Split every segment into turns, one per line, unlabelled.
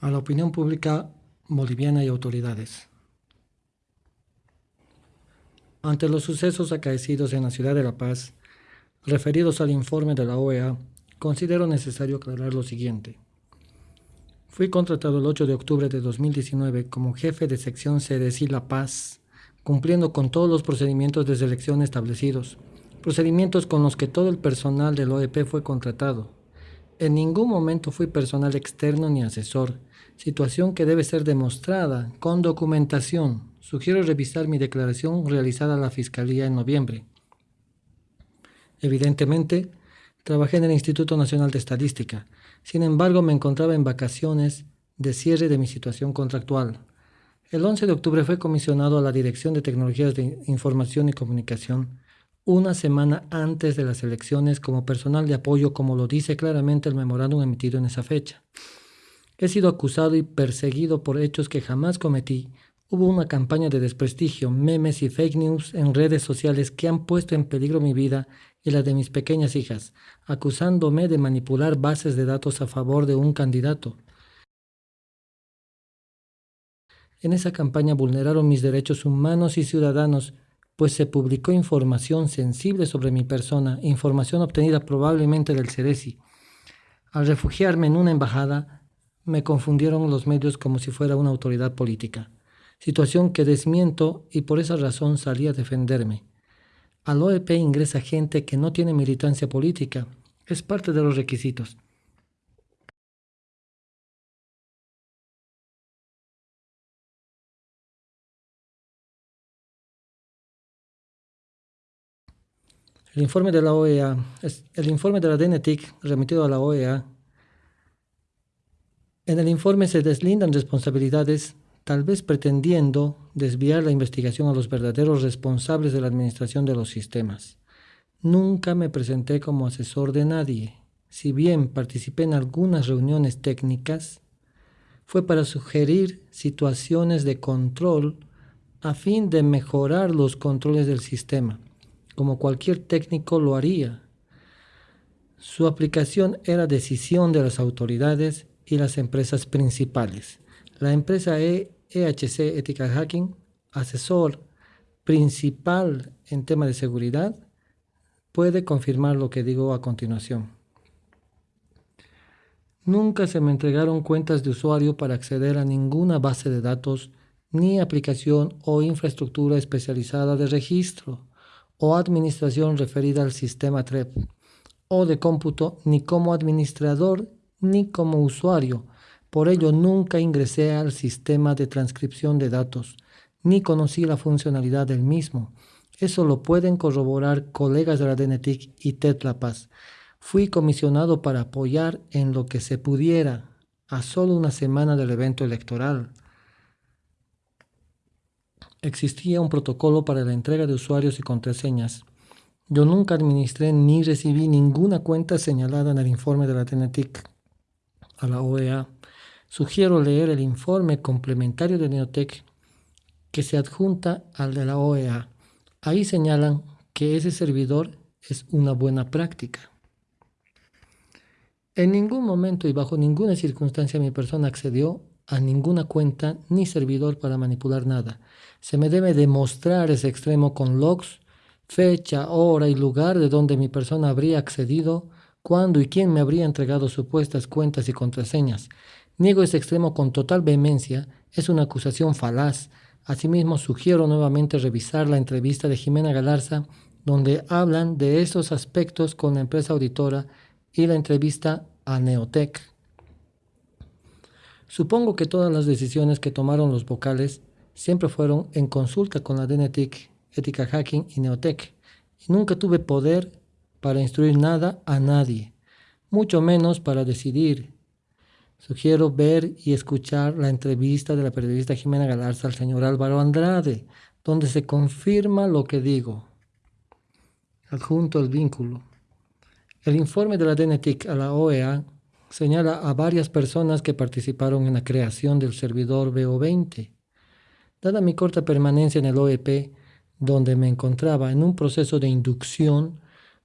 a la opinión pública boliviana y autoridades. Ante los sucesos acaecidos en la ciudad de La Paz, referidos al informe de la OEA, considero necesario aclarar lo siguiente. Fui contratado el 8 de octubre de 2019 como jefe de sección CDC La Paz, cumpliendo con todos los procedimientos de selección establecidos, procedimientos con los que todo el personal del OEP fue contratado. En ningún momento fui personal externo ni asesor, situación que debe ser demostrada con documentación. Sugiero revisar mi declaración realizada a la Fiscalía en noviembre. Evidentemente, trabajé en el Instituto Nacional de Estadística. Sin embargo, me encontraba en vacaciones de cierre de mi situación contractual. El 11 de octubre fue comisionado a la Dirección de Tecnologías de Información y Comunicación una semana antes de las elecciones como personal de apoyo, como lo dice claramente el memorándum emitido en esa fecha. He sido acusado y perseguido por hechos que jamás cometí. Hubo una campaña de desprestigio, memes y fake news en redes sociales que han puesto en peligro mi vida y la de mis pequeñas hijas, acusándome de manipular bases de datos a favor de un candidato. En esa campaña vulneraron mis derechos humanos y ciudadanos pues se publicó información sensible sobre mi persona, información obtenida probablemente del Ceresi. Al refugiarme en una embajada, me confundieron los medios como si fuera una autoridad política, situación que desmiento y por esa razón salí a defenderme. Al OEP ingresa gente que no tiene militancia política, es parte de los requisitos. El informe de la OEA, el informe de la remitido a la OEA, en el informe se deslindan responsabilidades, tal vez pretendiendo desviar la investigación a los verdaderos responsables de la administración de los sistemas. Nunca me presenté como asesor de nadie. Si bien participé en algunas reuniones técnicas, fue para sugerir situaciones de control a fin de mejorar los controles del sistema como cualquier técnico lo haría. Su aplicación era decisión de las autoridades y las empresas principales. La empresa EHC e Ethical Hacking, asesor principal en tema de seguridad, puede confirmar lo que digo a continuación. Nunca se me entregaron cuentas de usuario para acceder a ninguna base de datos ni aplicación o infraestructura especializada de registro o administración referida al sistema TREP o de cómputo ni como administrador ni como usuario. Por ello nunca ingresé al sistema de transcripción de datos ni conocí la funcionalidad del mismo. Eso lo pueden corroborar colegas de la DNTIC y Tetlapaz. Fui comisionado para apoyar en lo que se pudiera a solo una semana del evento electoral existía un protocolo para la entrega de usuarios y contraseñas. Yo nunca administré ni recibí ninguna cuenta señalada en el informe de la TNTIC a la OEA. Sugiero leer el informe complementario de Neotec que se adjunta al de la OEA. Ahí señalan que ese servidor es una buena práctica. En ningún momento y bajo ninguna circunstancia mi persona accedió a ninguna cuenta ni servidor para manipular nada. Se me debe demostrar ese extremo con logs, fecha, hora y lugar de donde mi persona habría accedido, cuándo y quién me habría entregado supuestas cuentas y contraseñas. Niego ese extremo con total vehemencia, es una acusación falaz. Asimismo, sugiero nuevamente revisar la entrevista de Jimena Galarza, donde hablan de esos aspectos con la empresa auditora y la entrevista a Neotec. Supongo que todas las decisiones que tomaron los vocales siempre fueron en consulta con la DNTIC, Ética Hacking y Neotec, y nunca tuve poder para instruir nada a nadie, mucho menos para decidir. Sugiero ver y escuchar la entrevista de la periodista Jimena Galarza al señor Álvaro Andrade, donde se confirma lo que digo. Adjunto el vínculo. El informe de la DNTIC a la OEA señala a varias personas que participaron en la creación del servidor BO20. Dada mi corta permanencia en el OEP, donde me encontraba en un proceso de inducción,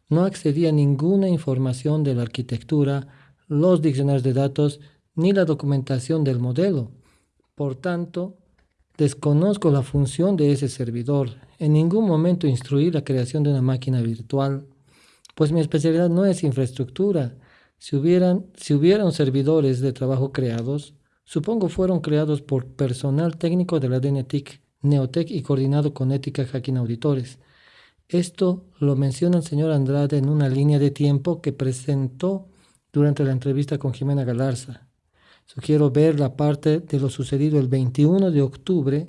no accedía a ninguna información de la arquitectura, los diccionarios de datos ni la documentación del modelo. Por tanto, desconozco la función de ese servidor. En ningún momento instruí la creación de una máquina virtual, pues mi especialidad no es infraestructura. Si hubieran, si servidores de trabajo creados, supongo fueron creados por personal técnico de la DNTIC, Neotec y coordinado con Ética Hacking Auditores. Esto lo menciona el señor Andrade en una línea de tiempo que presentó durante la entrevista con Jimena Galarza. Sugiero ver la parte de lo sucedido el 21 de octubre,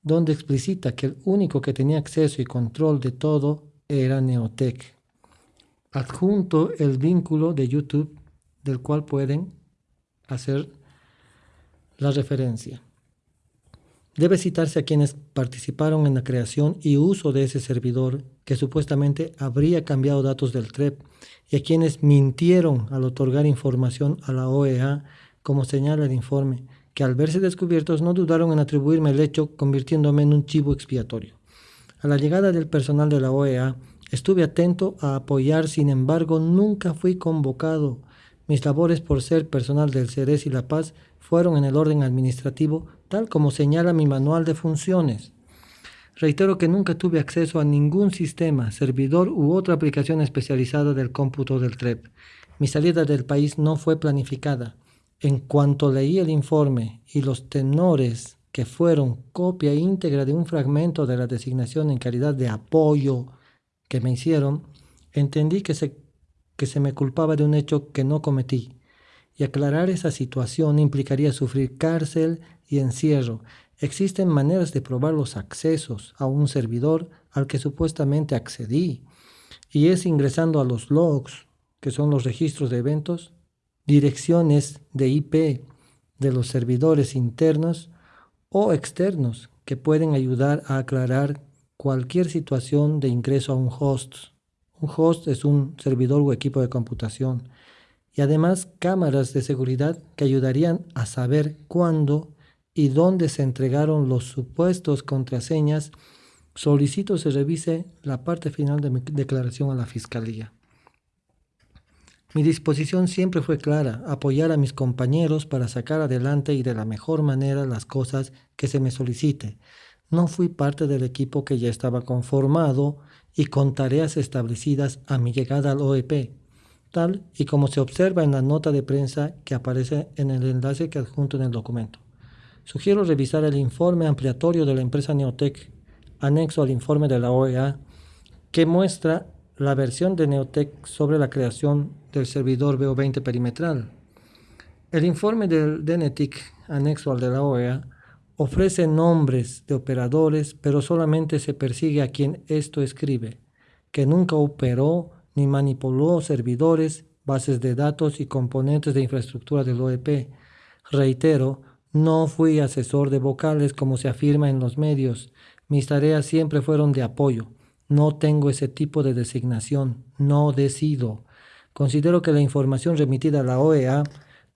donde explicita que el único que tenía acceso y control de todo era Neotec. Adjunto el vínculo de YouTube del cual pueden hacer la referencia. Debe citarse a quienes participaron en la creación y uso de ese servidor que supuestamente habría cambiado datos del TREP y a quienes mintieron al otorgar información a la OEA, como señala el informe, que al verse descubiertos no dudaron en atribuirme el hecho convirtiéndome en un chivo expiatorio. A la llegada del personal de la OEA estuve atento a apoyar, sin embargo nunca fui convocado. Mis labores por ser personal del Ceres y La Paz fueron en el orden administrativo, tal como señala mi manual de funciones. Reitero que nunca tuve acceso a ningún sistema, servidor u otra aplicación especializada del cómputo del TREP. Mi salida del país no fue planificada. En cuanto leí el informe y los tenores que fueron copia íntegra de un fragmento de la designación en calidad de apoyo que me hicieron, entendí que se, que se me culpaba de un hecho que no cometí y aclarar esa situación implicaría sufrir cárcel y encierro. Existen maneras de probar los accesos a un servidor al que supuestamente accedí y es ingresando a los logs, que son los registros de eventos, direcciones de IP de los servidores internos o externos que pueden ayudar a aclarar cualquier situación de ingreso a un host. Un host es un servidor o equipo de computación y además cámaras de seguridad que ayudarían a saber cuándo y dónde se entregaron los supuestos contraseñas, solicito se revise la parte final de mi declaración a la Fiscalía. Mi disposición siempre fue clara, apoyar a mis compañeros para sacar adelante y de la mejor manera las cosas que se me solicite. No fui parte del equipo que ya estaba conformado y con tareas establecidas a mi llegada al OEP tal y como se observa en la nota de prensa que aparece en el enlace que adjunto en el documento. Sugiero revisar el informe ampliatorio de la empresa Neotec, anexo al informe de la OEA, que muestra la versión de Neotec sobre la creación del servidor BO20 perimetral. El informe del DNETIC, anexo al de la OEA, ofrece nombres de operadores, pero solamente se persigue a quien esto escribe, que nunca operó ni manipuló servidores, bases de datos y componentes de infraestructura del OEP. Reitero, no fui asesor de vocales como se afirma en los medios. Mis tareas siempre fueron de apoyo. No tengo ese tipo de designación. No decido. Considero que la información remitida a la OEA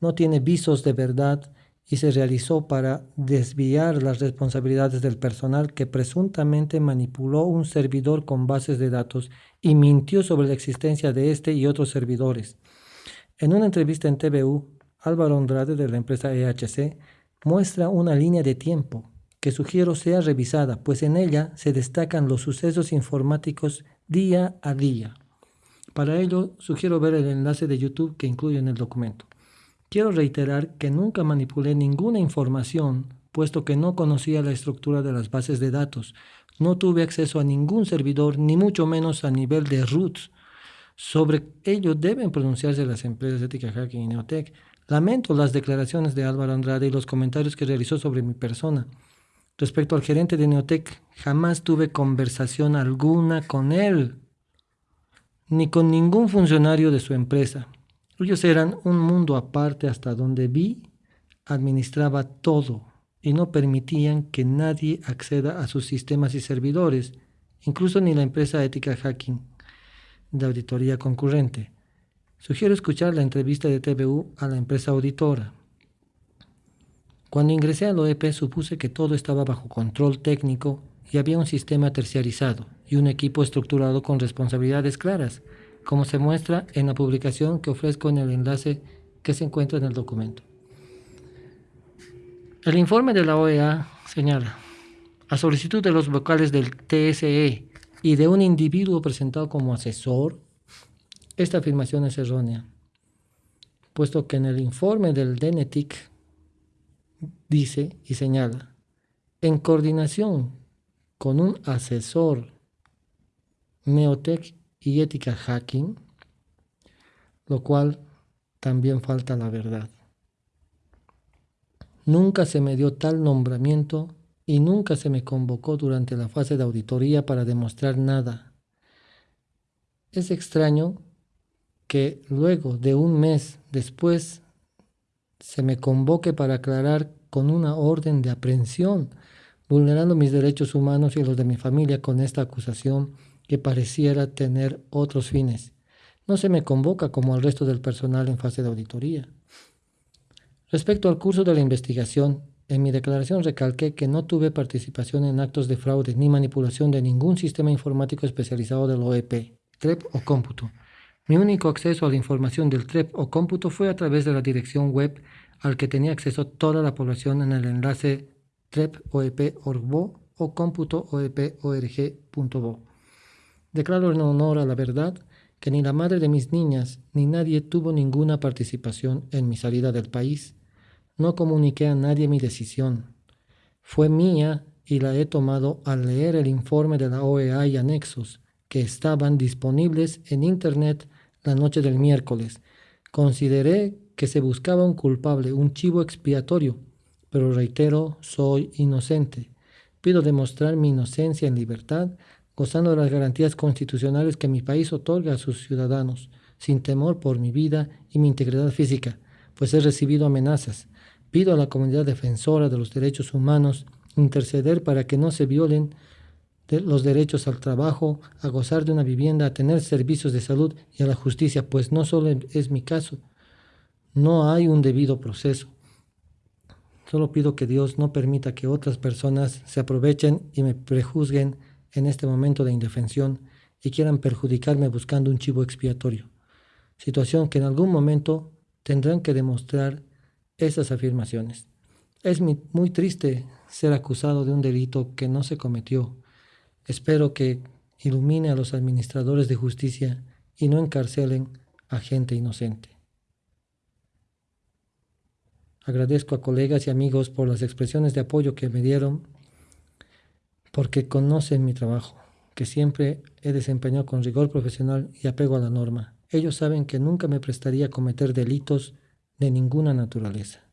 no tiene visos de verdad y se realizó para desviar las responsabilidades del personal que presuntamente manipuló un servidor con bases de datos y mintió sobre la existencia de este y otros servidores. En una entrevista en TVU, Álvaro Andrade de la empresa EHC muestra una línea de tiempo que sugiero sea revisada, pues en ella se destacan los sucesos informáticos día a día. Para ello, sugiero ver el enlace de YouTube que incluye en el documento. Quiero reiterar que nunca manipulé ninguna información, puesto que no conocía la estructura de las bases de datos. No tuve acceso a ningún servidor, ni mucho menos a nivel de roots. Sobre ello deben pronunciarse las empresas Ética Hacking y Neotech. Lamento las declaraciones de Álvaro Andrade y los comentarios que realizó sobre mi persona. Respecto al gerente de Neotech, jamás tuve conversación alguna con él, ni con ningún funcionario de su empresa. Ellos eran un mundo aparte hasta donde vi administraba todo y no permitían que nadie acceda a sus sistemas y servidores, incluso ni la empresa ética hacking de auditoría concurrente. Sugiero escuchar la entrevista de TVU a la empresa auditora. Cuando ingresé al OEP supuse que todo estaba bajo control técnico y había un sistema terciarizado y un equipo estructurado con responsabilidades claras como se muestra en la publicación que ofrezco en el enlace que se encuentra en el documento. El informe de la OEA señala, a solicitud de los vocales del TSE y de un individuo presentado como asesor, esta afirmación es errónea, puesto que en el informe del DENETIC dice y señala, en coordinación con un asesor Neotech y ética hacking, lo cual también falta la verdad. Nunca se me dio tal nombramiento y nunca se me convocó durante la fase de auditoría para demostrar nada. Es extraño que luego de un mes después se me convoque para aclarar con una orden de aprehensión, vulnerando mis derechos humanos y los de mi familia con esta acusación que pareciera tener otros fines. No se me convoca como al resto del personal en fase de auditoría. Respecto al curso de la investigación, en mi declaración recalqué que no tuve participación en actos de fraude ni manipulación de ningún sistema informático especializado del OEP, TREP o cómputo. Mi único acceso a la información del TREP o cómputo fue a través de la dirección web al que tenía acceso toda la población en el enlace trepoep.org o cómputo.oep.org.bo. Declaro en honor a la verdad que ni la madre de mis niñas ni nadie tuvo ninguna participación en mi salida del país. No comuniqué a nadie mi decisión. Fue mía y la he tomado al leer el informe de la OEA y anexos que estaban disponibles en Internet la noche del miércoles. Consideré que se buscaba un culpable, un chivo expiatorio, pero reitero, soy inocente. Pido demostrar mi inocencia en libertad gozando de las garantías constitucionales que mi país otorga a sus ciudadanos, sin temor por mi vida y mi integridad física, pues he recibido amenazas. Pido a la comunidad defensora de los derechos humanos interceder para que no se violen los derechos al trabajo, a gozar de una vivienda, a tener servicios de salud y a la justicia, pues no solo es mi caso, no hay un debido proceso. Solo pido que Dios no permita que otras personas se aprovechen y me prejuzguen en este momento de indefensión y quieran perjudicarme buscando un chivo expiatorio, situación que en algún momento tendrán que demostrar esas afirmaciones. Es muy triste ser acusado de un delito que no se cometió. Espero que ilumine a los administradores de justicia y no encarcelen a gente inocente. Agradezco a colegas y amigos por las expresiones de apoyo que me dieron porque conocen mi trabajo, que siempre he desempeñado con rigor profesional y apego a la norma. Ellos saben que nunca me prestaría a cometer delitos de ninguna naturaleza.